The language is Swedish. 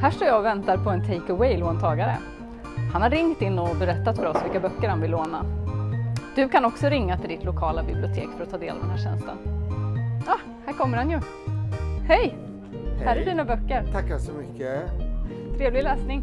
Här står jag och väntar på en take away-låntagare. Han har ringt in och berättat för oss vilka böcker han vill låna. Du kan också ringa till ditt lokala bibliotek för att ta del av den här tjänsten. Ah, här kommer han ju. Hej! Här är dina böcker. Tackar så mycket. Trevlig läsning.